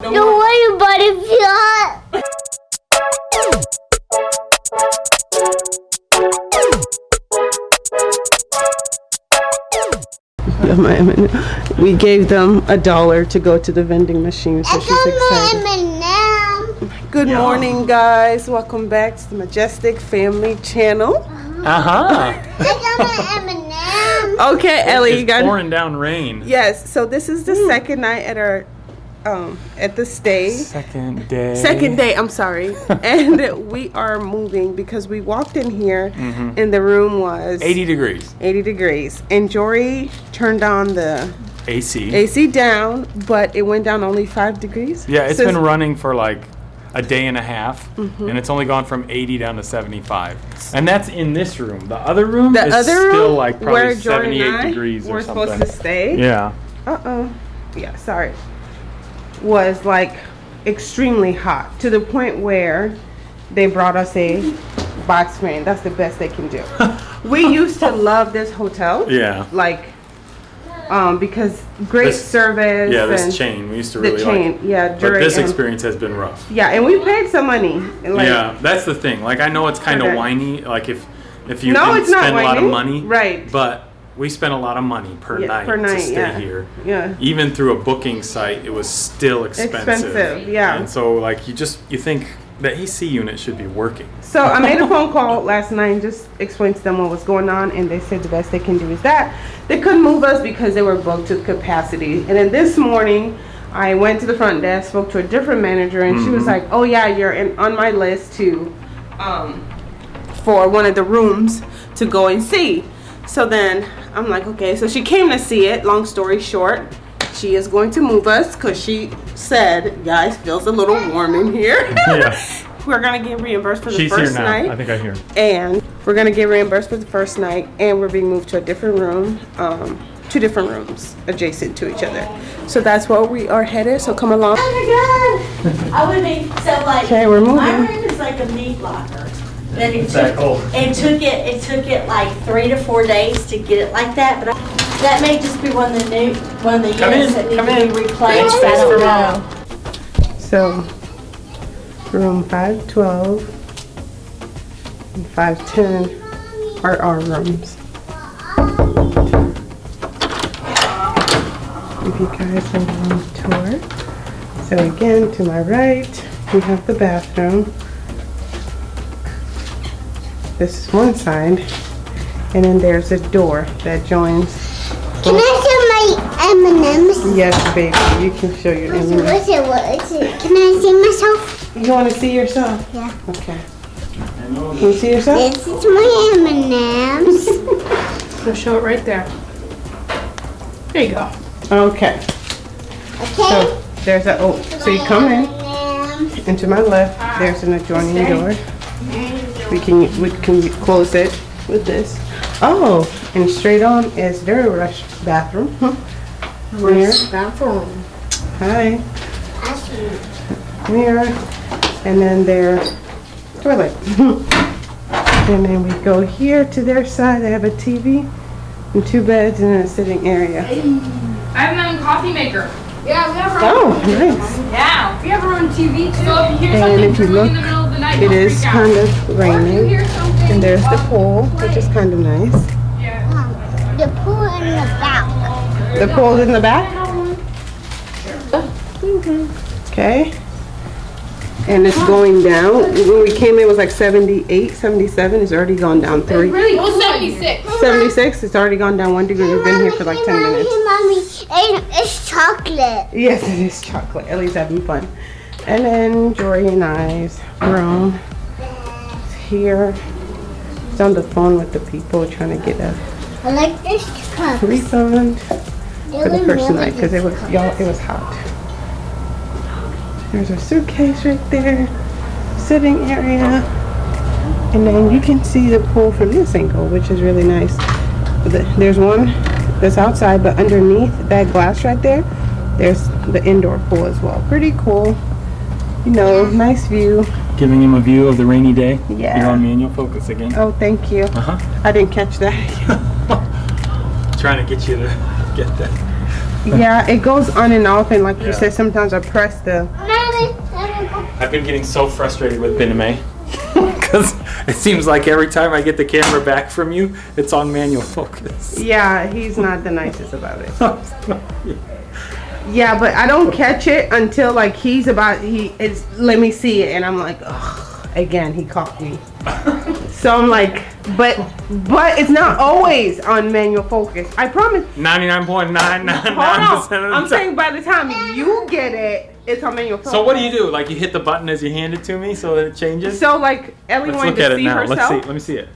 Don't worry about it, if. We gave them a dollar to go to the vending machine, so I excited. M&M. Good morning, guys. Welcome back to the Majestic Family Channel. Uh huh. I got my M&M. Okay, Ellie, you it's got pouring down rain. yes. So this is the second night at our um at the stay. Second day. Second day, I'm sorry. and we are moving because we walked in here and the room was 80 degrees. 80 degrees. And Jory turned on the AC. AC down, but it went down only five degrees. Yeah, it's been running for like a day and a half, Mm-hmm. and it's only gone from 80 down to 75. And that's in this room. The other room The is other still room like probably Jory 78 and I degrees were or supposed to stay. Yeah. Uh oh. Yeah, sorry. Was like extremely hot to the point where they brought us a box fan. That's the best they can do. we used to love this hotel. Yeah. Like, um, because great This- service. Yeah, this chain we used to The really chain, like. yeah. But this and- experience has been rough. Yeah, and we paid some money. Like, yeah, that's the thing. Like I know it's kind of whiny. Like if if you No, it's not spend a lot of money, Right. But we spent a lot of money per Yeah, night per to stay yeah. here. Yeah. Even through a booking site, it was still expensive. Expensive, yeah. And so like you just you think the AC unit should be working. So I made a phone call last night and just explained to them what was going on, and they said the best they can do is that they couldn't move us because they were booked to capacity. And then this morning, I went to the front desk, spoke to a different manager, and she was like, "Oh yeah, you're in, on my list to, um, for one of the rooms to go and see." So then I'm like, "Okay." So she came to see it. Long story short. She is going to move us because she said, guys, feels a little warm in here. Yeah. We're gonna get reimbursed for the She's here first now. night I think I hear. and we're gonna get reimbursed for the first night and we're being moved to a different room um two different rooms adjacent to each other so that's where we are headed so come along Oh my god! I would be so like. Okay, we're moving. My moving. room is like a meat locker. But it that took, it took it, it took it like three to four days to get it like that, but I- that may just be one of the new, one of the Come units in, that need come to in. be replaced. Space I for don't know. so room 512 and 510 are our rooms give you guys a room tour so again to my right we have the bathroom this is one side and then there's a door that joins Can I see my M&M's? yes baby you can show your What's image it, what's it, what is it? Can I see myself? you want to see yourself Yeah. okay can you see yourself This is my M&M's. So show it right there. There you go. okay Okay? so there's a oh so you come in M&M's. and to my left there's an adjoining door we can we can close it with this. Oh and straight on is their rush bathroom. Hmm. Mirror Bathroom. hi. Mirror and then their toilet. And then we go here to their side they have a tv and two beds and a sitting area. I have my own coffee maker. Yeah, we have our oh nice. Yeah, we have our own TV too. So if you hear And something if you brewing in look, the middle of the night, it don't out. kind of Or raining and there's the pool which is kind of nice The pool in the back. The pool's in the back? Okay. And it's going down. When we came in, it was like 78, 77. It's already gone down three. Really? Well, 76. 76, it's already gone down one degree. We've been here for like 10 minutes. Mommy, it's chocolate. Yes, it is chocolate. Ellie's having fun. And then Jory and I's room is here. It's on the phone with the people trying to get a I like this refund for the first night because it was y'all it was hot. There's a suitcase right there, sitting area, and then you can see the pool from this angle, which is really nice. The- There's one that's outside, but underneath that glass right there, there's the indoor pool as well. Pretty cool. You know, nice view. Giving him a view of the rainy day. Yeah. You're on manual focus again. Oh, thank you. Uh huh. I didn't catch that. Trying to get you to get that. Yeah, it goes on and off, and like Yeah. you said, sometimes I press the. Mommy, let me go. I've been getting so frustrated with Bename. Because it seems like every time I get the camera back from you, it's on manual focus. Yeah, he's not the nicest about it. Yeah, but I don't catch it until like he's about he is. Let me see it, and I'm like, Ugh, again, he caught me. so I'm like, but but it's not always on manual focus. I promise. 99.999% Hold of the on. I'm saying by the time you get it, it's on manual focus. So what do you do? Like you hit the button as you hand it to me so that it changes? So like Ellie Let's wanted look to at it see now. herself. Let's see. Let me see it.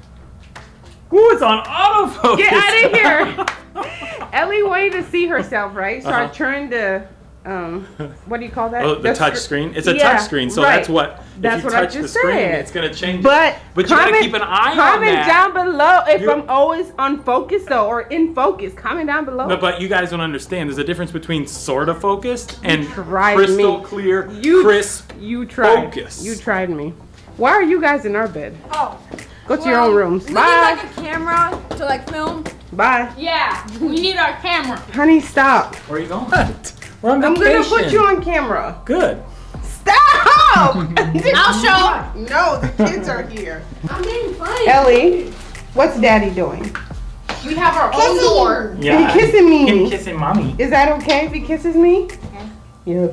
Ooh, it's on autofocus. Get out of here. Ellie wanted to see herself, right? So I Uh-huh. turned the um, what do you call that? Oh, the touch scr- screen. It's a Yeah, touch screen, so right. that's what. That's if you what I touch the just screen, said. it's gonna change. But But you gotta keep an eye on comment that. down below if You- I'm always on focus though, or in focus. Comment down below. But, but you guys don't understand. There's a difference between sort of focused and crystal me. clear, You- crisp. you tried. focus. You tried me. Why are you guys in our bed? Oh. Go to your own rooms. We Bye. need like a camera to like film. Bye. Yeah, we need our camera. Honey, stop. Where are you going? We're on I'm gonna put you on camera. Good. Stop! I'll show. No, the kids are here. I'm getting funny. Ellie, what's daddy doing? We have our own door. Yeah. He kissing me. Him kissing mommy. Is that okay if he kisses me? Yeah.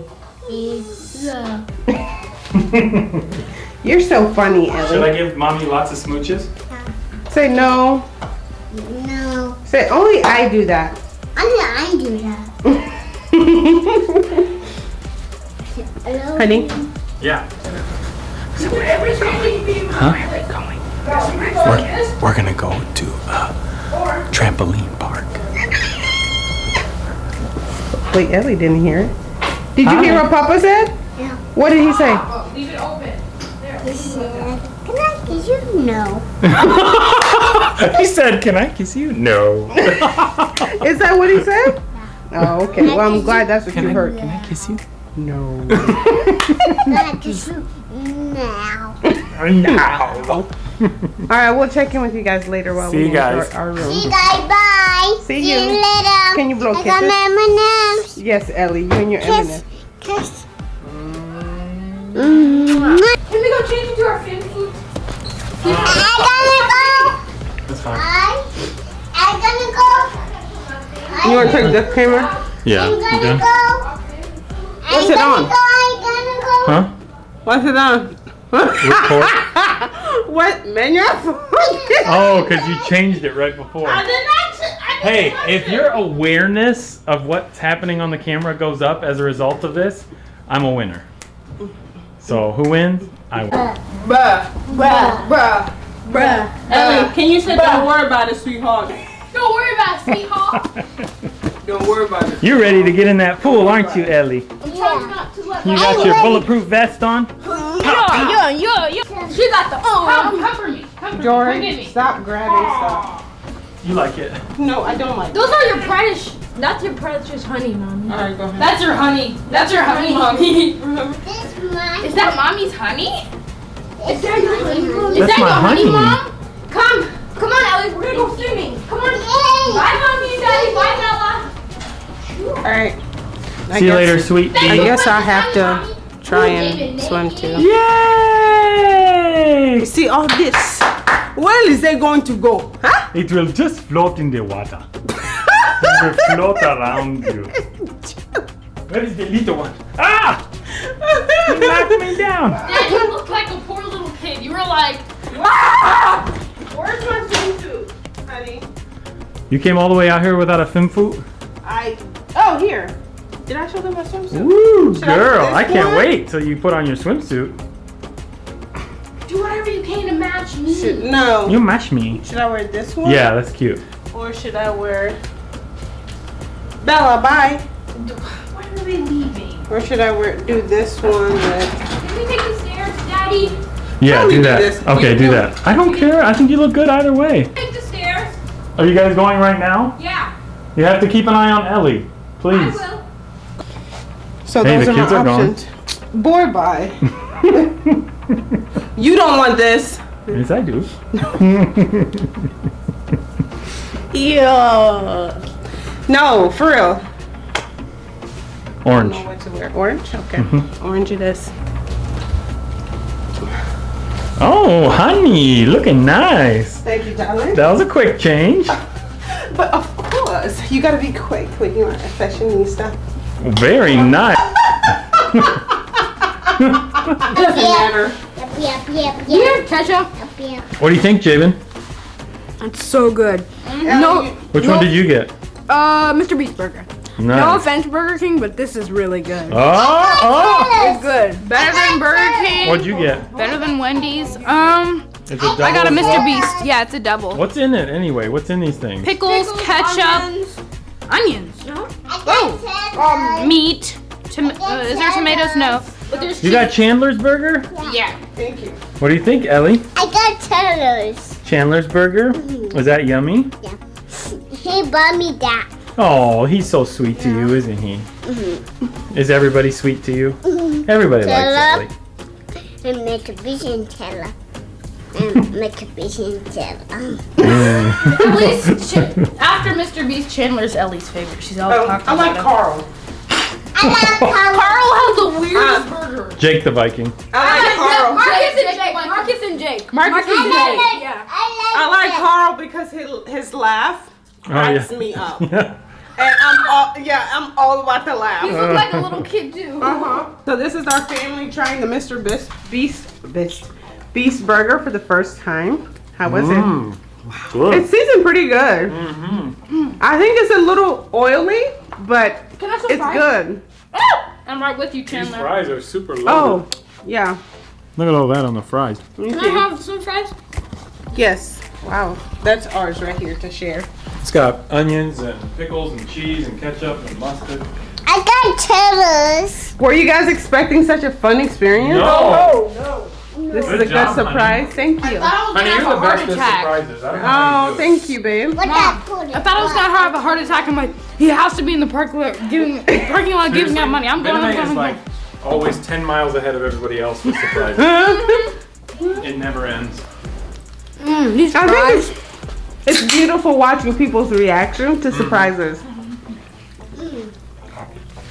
You're so funny, Ellie. Should I give mommy lots of smooches? Say no. No. Say only I do that. Only I do that. Honey. Yeah. Huh? We're, we're gonna go to a trampoline park. Wait, Ellie didn't hear it. Did you hear what Papa said? Yeah. What did he say? Oh, leave it open. He said, Can I kiss you? No. he said, "Can I kiss you?" No. Is that what he said? Oh, okay. Well, I'm glad that's what Can you I, heard. can I kiss you? No. Can I kiss you? Now. No. All right, we'll check in with you guys later while See we you guys. our, our See room. you guys. Bye. See you. later. Can you blow I got kisses? my M&Ms. Yes, Ellie, you and your Kiss. M&M. Kiss. Can want to take the camera? Yeah. I'm gonna done? go. What's I'm it gonna on? Go. I gotta go. Huh? What's it on? Record. what? Man, you're Oh, because you changed it right before. Hey, if your awareness of what's happening on the camera goes up as a result of this, I'm a winner. So who wins? I win. Bruh, bruh, bruh, bruh. Ellie, can you say that word worry about it, sweetheart? Don't worry about it, sweetheart. Don't worry about it. You're ready to get in that pool, aren't you, Ellie? I'm trying not to let You my got your bulletproof vest on? Yeah, yeah, yeah. yeah. She got the Come, um. cover me. Cover me. Come get me. stop grabbing stuff. You like it? No, I don't like. It. Those are your precious. That's your precious honey, mommy. All right, go ahead. That's your honey. That's your honey, mommy. This is my. Is that mommy's honey? Is that your honey? Is That's that my your honey, honey. mom? Come, come on, Ellie. We're gonna go swimming. Come. Bye, mommy and daddy. Bye, Bella. All right. I See you guess- later, sweet I pea. guess I have to try and swim too. Yay! See all this. Where is it going to go? Huh? It will just float in the water. it will float around you. Where is the little one? Ah! You knocked me down. Dad, you look like a poor little kid. You were like, Where's You came all the way out here without a fin foot? I. Oh, here. Did I show them my swimsuit? Woo, Should girl! this I can't one? wait till you put on your swimsuit. do whatever you can to match me. Should, no. You match me. Should I wear this one? Yeah, that's cute. Or should I wear Bella? Bye. Why are they leaving? Or should I wear do this one with? Can we take the stairs, Daddy? Yeah, Probably do do that. this. Okay, You do do- that. I don't care. I think you look good either way. Take the stairs. Are you guys going right now? Yeah, You have to keep an eye on Ellie, please. I will. So Hey, those the are kids my are gone. options. Boy, bye. you don't want this. yes, I do. Yeah. No, for real. Orange. know what to wear. Orange? Okay. Mhm. Orange it is. Oh, honey, looking nice. Thank you, darling. That was a quick change. But of course, you gotta be quick when you're a fashionista. Very nice. Doesn't matter. Yep, yep, yep, Here, yep, ketchup. yep, yep. What do you think, Jabin? It's so good. No. Which one did you get? Uh, Mr. Beast Burger. No Nice. offense, Burger King, but this is really good. Oh, It's good. Better than Burger oh. King. What'd you get? Better than Wendy's. Um, It's a double. I got a Mr. Beast. Yeah, it's a double. What's in it anyway? What's in these things? Pickles, ketchup, onions, I got um, meat. Tom- uh, is there tomatoes? No. But there's You got Chandler's Burger? Yeah. Thank you. What do you think, Ellie? I got Taylor's. Chandler's Burger? Was that yummy? He bought me that. Oh, he's so sweet to you, isn't he? Is everybody sweet to you? Everybody likes Taylor. Ellie. And make a vision Taylor. And make a vision Taylor. Ellie's after Mr. Beast, Chandler's Ellie's favorite. She's always Oh, talking I like about Karl. I like Karl Karl has the weirdest Uh, burger. Jake the Viking. I like Karl. Marcus and Jake. Marcus and Jake. Marcus and and Jake. Jake. Yeah. I like Karl because his, his laugh Oh, yeah. me up. And I'm all, yeah, I'm all about to laugh. You look like a little kid too. Uh-huh. So this is our family trying the Mr. Beast Beast Beast Beast Burger for the first time. How was Mm, it? good. It's seasoned pretty good. Mhm. I think it's a little oily, but Can I it's fries? good. I'm right with you, Chandler. These fries are super loaded. Oh, yeah. Look at all that on the fries. Let me Can I have some fries? Yes. Wow. That's ours right here to share. It's got onions and pickles and cheese and ketchup and mustard. I got Taylor's. Were you guys expecting such a fun experience? No! no. This is Good a good job, honey. surprise. Thank you. I was Honey, you're have the a heart best at attack. surprises. I don't know Oh, you thank you, babe. What Mom. I thought I was gonna have a heart attack. I'm like, he has to be in the parking lot giving parking lot giving out money. I'm going. I'm going. is I'm like going. always 10 miles ahead of everybody else with surprises. it never ends. Mm, these I think it's, it's beautiful watching people's reaction to surprises.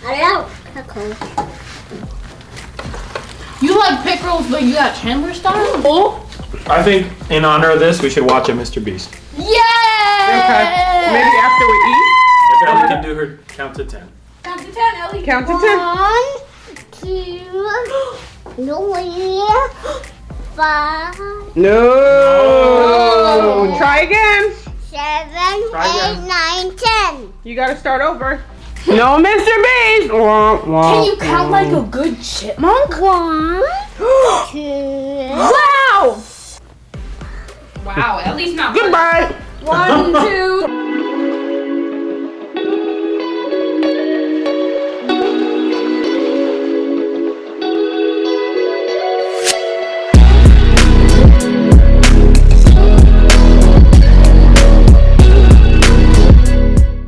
I love pickles. You like pickles, but you got Chandler style. Oh, I think in honor of this, we should watch a Mr. Beast. yay! Okay. Maybe after we eat, If Ellie can do her count to 10. Count to ten, Ellie. count to ten. One, two, three, five, No. Oh. Try again. seven, Try eight, again. nine, ten. You gotta start over. No, Mr. Beast. Wah, wah, Can you count wah. like a good chipmunk? One, two, Wow! Wow, at least not. Goodbye. One, two.